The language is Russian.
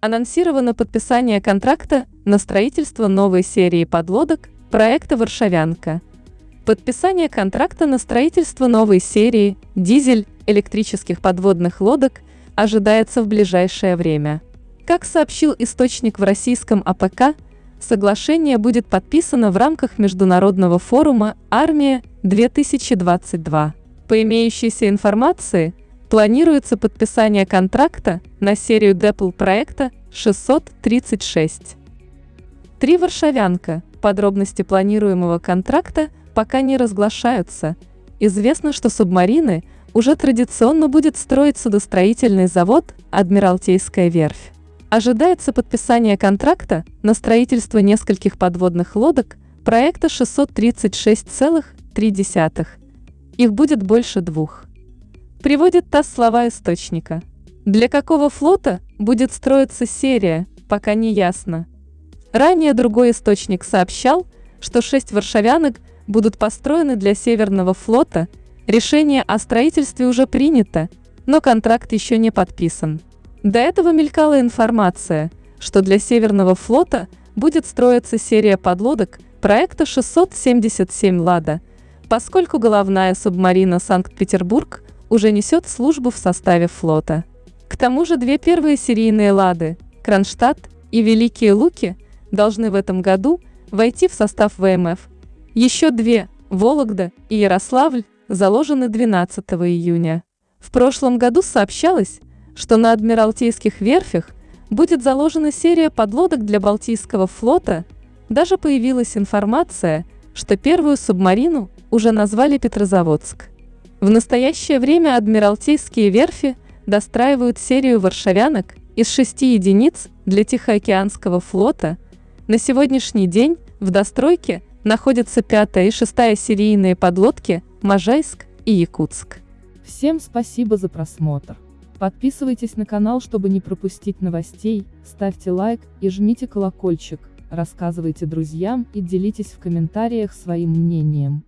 Анонсировано подписание контракта на строительство новой серии подлодок проекта «Варшавянка». Подписание контракта на строительство новой серии дизель электрических подводных лодок ожидается в ближайшее время. Как сообщил источник в российском АПК, соглашение будет подписано в рамках международного форума «Армия-2022». По имеющейся информации, планируется подписание контракта на серию DEPL проекта 636. Три «Варшавянка» подробности планируемого контракта пока не разглашаются. Известно, что субмарины уже традиционно будет строить судостроительный завод «Адмиралтейская верфь». Ожидается подписание контракта на строительство нескольких подводных лодок проекта 636,3. Их будет больше двух. Приводит ТАСС слова источника. Для какого флота будет строиться серия, пока не ясно. Ранее другой источник сообщал, что шесть варшавянок будут построены для Северного флота, решение о строительстве уже принято, но контракт еще не подписан. До этого мелькала информация, что для Северного флота будет строиться серия подлодок проекта 677 «Лада», поскольку головная субмарина «Санкт-Петербург» уже несет службу в составе флота. К тому же две первые серийные «Лады» – Кронштадт и Великие Луки – должны в этом году войти в состав ВМФ. Еще две – Вологда и Ярославль – заложены 12 июня. В прошлом году сообщалось, что на Адмиралтейских верфях будет заложена серия подлодок для Балтийского флота, даже появилась информация, что первую субмарину уже назвали Петрозаводск. В настоящее время Адмиралтейские верфи достраивают серию варшавянок из шести единиц для Тихоокеанского флота. На сегодняшний день в достройке находятся пятая и шестая серийные подлодки Можайск и Якутск. Всем спасибо за просмотр. Подписывайтесь на канал, чтобы не пропустить новостей, ставьте лайк и жмите колокольчик, рассказывайте друзьям и делитесь в комментариях своим мнением.